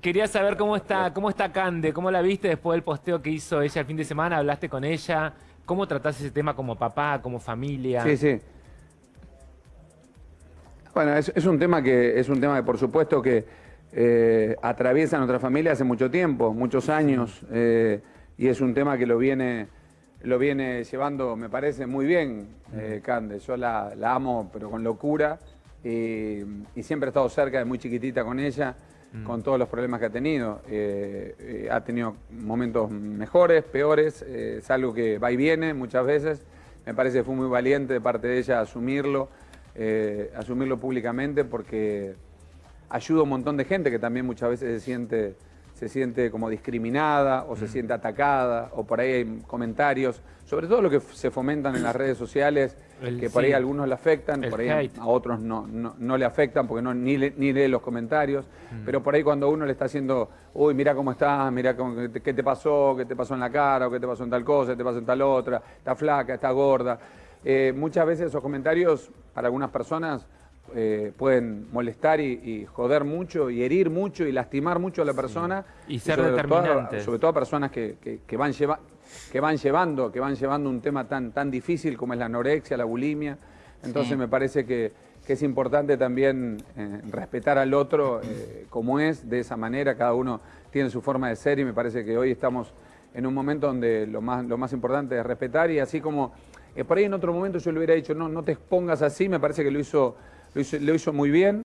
quería saber cómo está, cómo está Cande, cómo la viste después del posteo que hizo ella el fin de semana, hablaste con ella, cómo tratás ese tema como papá, como familia. Sí, sí. Bueno, es, es un tema que es un tema que por supuesto que eh, atraviesa nuestra familia hace mucho tiempo, muchos años, eh, y es un tema que lo viene, lo viene llevando, me parece, muy bien, eh, Cande. Yo la, la amo, pero con locura, y, y siempre he estado cerca de muy chiquitita con ella, con todos los problemas que ha tenido. Eh, eh, ha tenido momentos mejores, peores, eh, es algo que va y viene muchas veces. Me parece que fue muy valiente de parte de ella asumirlo, asumirlo públicamente porque ayuda a un montón de gente que también muchas veces se siente, se siente como discriminada o se siente atacada o por ahí hay comentarios, sobre todo lo que se fomentan en las redes sociales, El- que por ahí a algunos le afectan, El por ahí hate. a otros no, no, no le afectan porque no, ni, le- ni lee los comentarios, Mm. pero por ahí cuando uno le está haciendo, uy, mira cómo estás, mira cómo- qué te- qué te pasó, qué te pasó en la cara, o qué te pasó en tal cosa, qué te pasó en tal otra, está flaca, está gorda. Eh, muchas veces esos comentarios para algunas personas eh, pueden molestar y, y joder mucho y herir mucho y lastimar mucho a la persona. Y ser sobre todo- sobre todo a personas que, que- que van lleva- que van llevando, que van llevando un tema tan, tan difícil como es la anorexia, la bulimia. Entonces me parece que, que es importante también eh, respetar al otro eh, como es, de esa manera, cada uno tiene su forma de ser y me parece que hoy estamos en un momento donde lo más, lo más importante es respetar y así como eh, por ahí en otro momento yo le hubiera dicho, no, no te expongas así, me parece que lo hizo, lo hizo, lo hizo muy bien.